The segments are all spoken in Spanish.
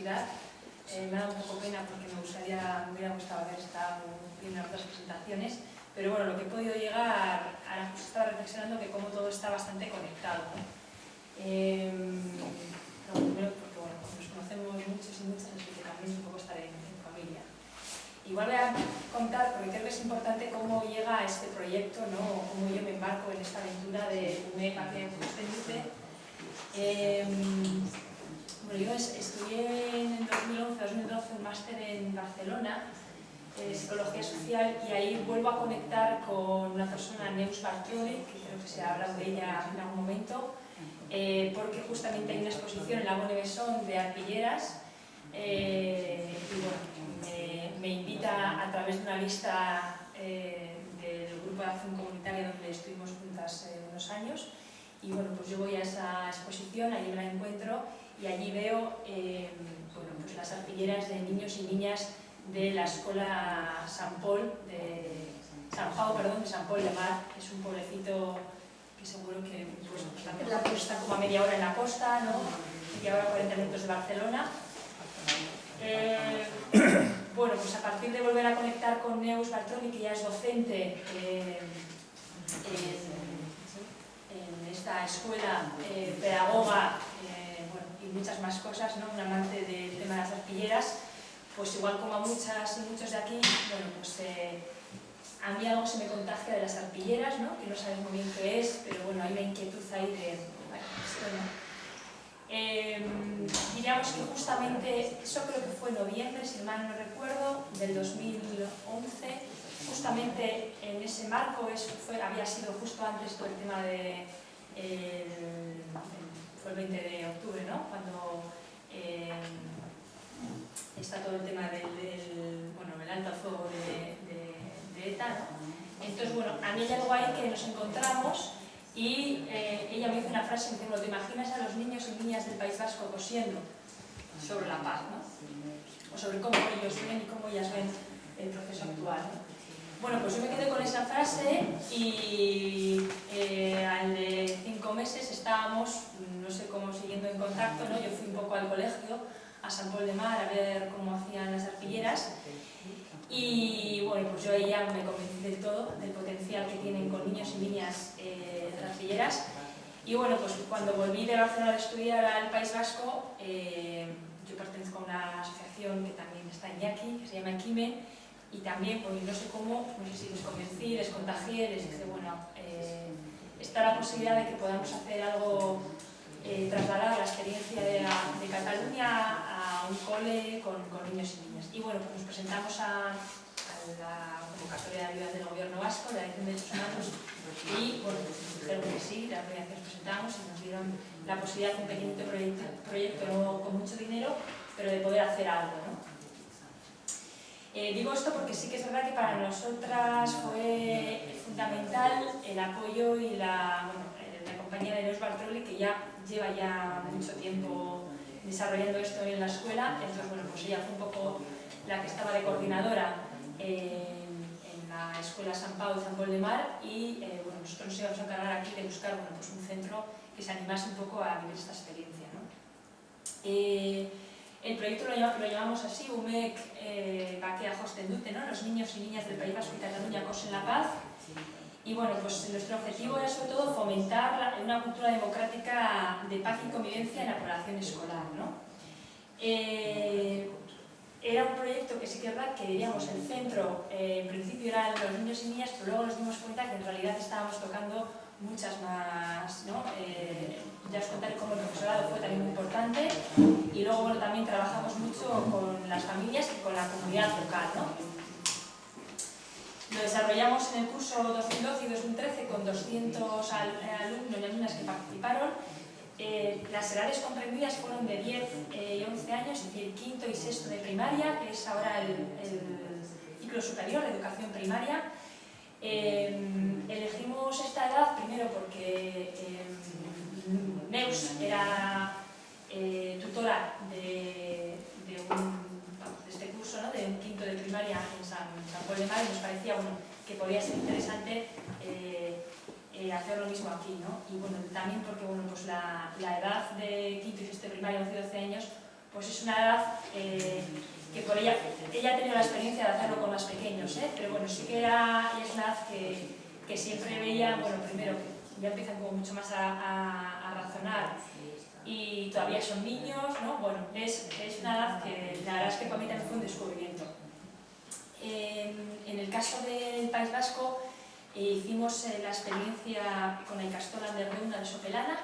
Eh, me ha dado un poco pena porque me gustaría, me hubiera gustado haber estado en otras presentaciones, pero bueno, lo que he podido llegar, ahora pues estaba reflexionando que como todo está bastante conectado. Eh, primero porque bueno, nos conocemos muchos y muchas, así que también es un poco estar en, familia. Igual voy a contar, porque creo que es importante cómo llega a este proyecto, ¿no? cómo yo me embarco en esta aventura de UME Parque Sostenible. Eh, bueno, yo estudié en el 2011-2012 un máster en Barcelona de Psicología Social y ahí vuelvo a conectar con una persona, Neus Bartioli, que creo que se ha hablado de ella en algún momento, eh, porque justamente hay una exposición en la Bonne de arpilleras eh, y bueno, me, me, invita a través de una lista eh, del grupo de acción comunitaria donde estuvimos juntas eh, unos años y bueno, pues yo voy a esa exposición, allí me la encuentro y allí veo eh, bueno, pues las arpilleras de niños y niñas de la escuela San Paul de San Pau, perdón, de San Paul de Mar, es un pueblecito que seguro que pues, está, está como a media hora en la costa, ¿no? media hora 40 minutos de Barcelona. Eh, bueno, pues a partir de volver a conectar con Neus Bartoli, que ya es docente eh, en, esta escuela, pedagoga y muchas más cosas, ¿no? un amante del tema de las artilleras, pues igual como a muchas y muchos de aquí, bueno, pues eh, a mí algo se me contagia de las arpilleras, ¿no? que no sabes muy bien qué es, pero bueno, hay una inquietud ahí de, bueno. Eh, diríamos que justamente, eso creo que fue en noviembre, si mal no recuerdo, del 2011, justamente en ese marco, eso fue, había sido justo antes todo el tema de, fue el 20 de octubre, ¿no? Cuando eh, está todo el tema del, bueno, el alto fuego de, de, de ETA, ¿no? Entonces, bueno, a mí hay algo ahí que nos encontramos y eh, ella me hizo una frase que ¿te imaginas a los niños y niñas del País Vasco cosiendo sobre la paz, ¿no? O sobre cómo ellos ven y cómo ellas ven el proceso actual. ¿no? Bueno, pues yo me quedé con esa frase y eh, al de cinco meses estábamos, no sé cómo, siguiendo en contacto, ¿no? Yo fui un poco al colegio, a San Paul de Mar, a ver cómo hacían las arpilleras y bueno, pues yo ya me convencí del todo, del potencial que tienen con niños y niñas eh, artilleras. Y bueno, pues cuando volví de Barcelona a estudiar al País Vasco, eh, yo pertenezco a una asociación que también está en Yaqui, que se llama Equime, y también, pues no sé cómo, no sé si les convencí, les contagié, les dije, bueno, eh, está la posibilidad de que podamos hacer algo, eh, trasladar la experiencia de, Cataluña a un cole con, niños y niñas. Y bueno, pues nos presentamos a, la convocatoria de ayuda del gobierno vasco, de la Dirección de Derechos Humanos, y bueno, dijeron que sí, la vez que nos presentamos y nos dieron la posibilidad de un pequeño proyecto, con mucho dinero, pero de poder hacer algo, ¿no? Eh, digo esto porque sí que es verdad que para nosotras fue fundamental el apoyo y la compañía de Neus Bartroli, que ya lleva ya mucho tiempo desarrollando esto en la escuela, entonces bueno, pues ella fue un poco la que estaba de coordinadora en, en la escuela San Pau de San Pol de Mar y eh, bueno, nosotros nos íbamos a encargar aquí de buscar bueno, pues un centro que se animase un poco a vivir esta experiencia. ¿no? Eh, el proyecto lo, llamamos, lo llamamos así, UMEC eh, Bakea Hostendute, ¿no? los niños y niñas del País Vasco y Cataluña cosen la paz. Y bueno, pues nuestro objetivo era sobre todo fomentar una cultura democrática de paz y convivencia en la población escolar. ¿no? Eh, era un proyecto que sí que es verdad que diríamos el centro, eh, en principio eran los niños y niñas, pero luego nos dimos cuenta que en realidad estábamos tocando muchas más, ¿no? Eh, ya os contaré cómo el profesorado fue también muy importante y luego bueno, también trabajamos mucho con las familias y con la comunidad local. ¿no? Lo desarrollamos en el curso 2012 y 2013 con 200 al, alumnos y alumnas que participaron. Eh, las edades comprendidas fueron de 10 eh, y 11 años, es decir, quinto y sexto de primaria, que es ahora el, ciclo superior, la educación primaria. Eh, elegimos esta edad primero porque Neus era eh, tutora de, de, de, este curso, ¿no? de un de primaria en San, San de Mar y nos parecía bueno, que podía ser interesante eh, eh, hacer lo mismo aquí. ¿no? Y bueno, también porque bueno, pues la, la edad de quinto y sexto primaria, 11 12 años, pues es una edad eh, que por ella, ella ha tenido la experiencia de hacerlo con más pequeños, ¿eh? pero bueno, sí que era, es una edad que, que, siempre veía, bueno, primero, ya empiezan como mucho más a, a, razonar y todavía son niños, ¿no? Bueno, es, es, una edad que la verdad es que para mí también fue un descubrimiento. En, en el caso del País Vasco, eh, hicimos eh, la experiencia con el Castola de Reuna de Sopelana,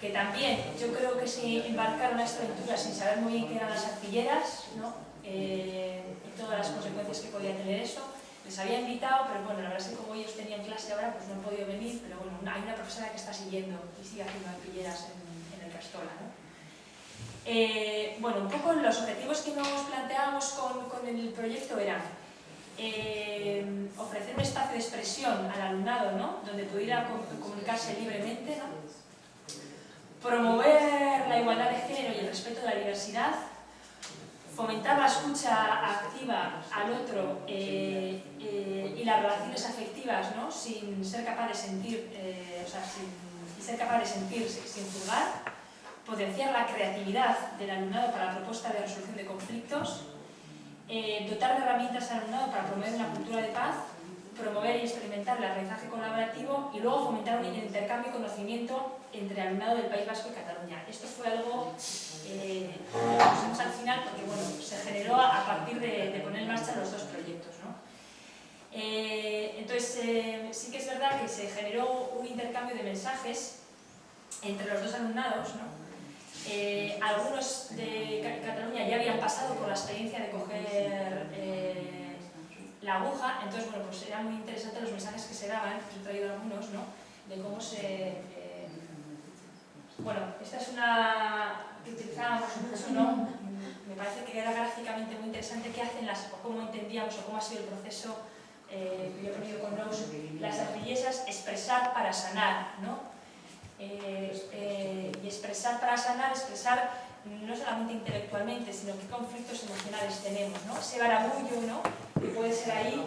que también yo creo que se embarcaron a esta aventura sin saber muy bien qué eran las artilleras ¿no? eh, y todas las consecuencias que podía tener eso. Les había invitado, pero bueno, la verdad es que como ellos tenían clase ahora, pues no han podido venir, pero bueno, hay una profesora que está siguiendo y sigue haciendo artilleras en, en el Castola. ¿no? Eh, bueno, un poco los objetivos que nos planteábamos con, con el proyecto eran eh, ofrecer un espacio de expresión al alumnado, ¿no? donde pudiera comunicarse libremente, ¿no? promover la igualdad de género y el respeto de la diversidad, fomentar la escucha activa al otro eh, eh, y las relaciones afectivas ¿no? sin ser capaz de sentir, eh, o sea, sin, ser capaz de sentirse sin juzgar, potenciar la creatividad del alumnado para la propuesta de resolución de conflictos, dotar de herramientas al alumnado para promover una cultura de paz promover y experimentar el aprendizaje colaborativo y luego fomentar un intercambio de conocimiento entre alumnado del País Vasco y Cataluña. Esto fue algo eh, que pusimos al final porque bueno, se generó a partir de, poner en marcha los dos proyectos. ¿no? Eh, entonces, eh, sí que es verdad que se generó un intercambio de mensajes entre los dos alumnados. ¿no? Algunos de Cataluña ya habían pasado por la experiencia de coger la aguja, entonces, bueno, pues eran muy interesantes los mensajes que se daban, he traído algunos, ¿no? De cómo se... Eh, bueno, esta es una que utilizábamos mucho, ¿no? Me parece que era gráficamente muy interesante qué hacen las, o cómo entendíamos, o cómo ha sido el proceso, eh, yo he con Rose, las artillesas, expresar para sanar, ¿no? Eh, eh, y expresar para sanar, expresar no solamente intelectualmente, sino qué conflictos emocionales tenemos, ¿no? Ese barabullo, ¿no? Que puede ser ahí,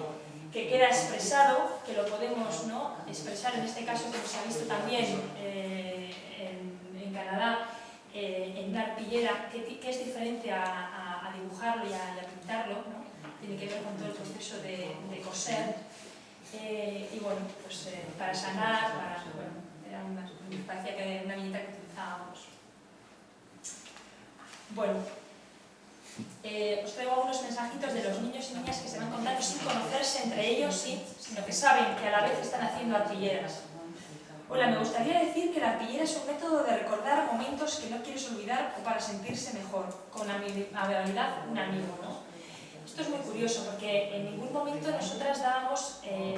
que queda expresado, que lo podemos ¿no? expresar en este caso, como se ha visto también eh, en, Canadá, eh, en una arpillera, que, es diferente a, dibujarlo y a, pintarlo, ¿no? Tiene que ver con todo el proceso de, coser. Y bueno, pues para sanar, para, parecía que una viñeta que utilizábamos. Bueno, eh, os traigo algunos mensajitos de los niños y niñas que se van contando sin conocerse entre ellos, sí, sino que saben que a la vez están haciendo artilleras. Hola, me gustaría decir que la artillera es un método de recordar momentos que no quieres olvidar o para sentirse mejor, con amabilidad un amigo, ¿no? Esto es muy curioso porque en ningún momento nosotras dábamos eh,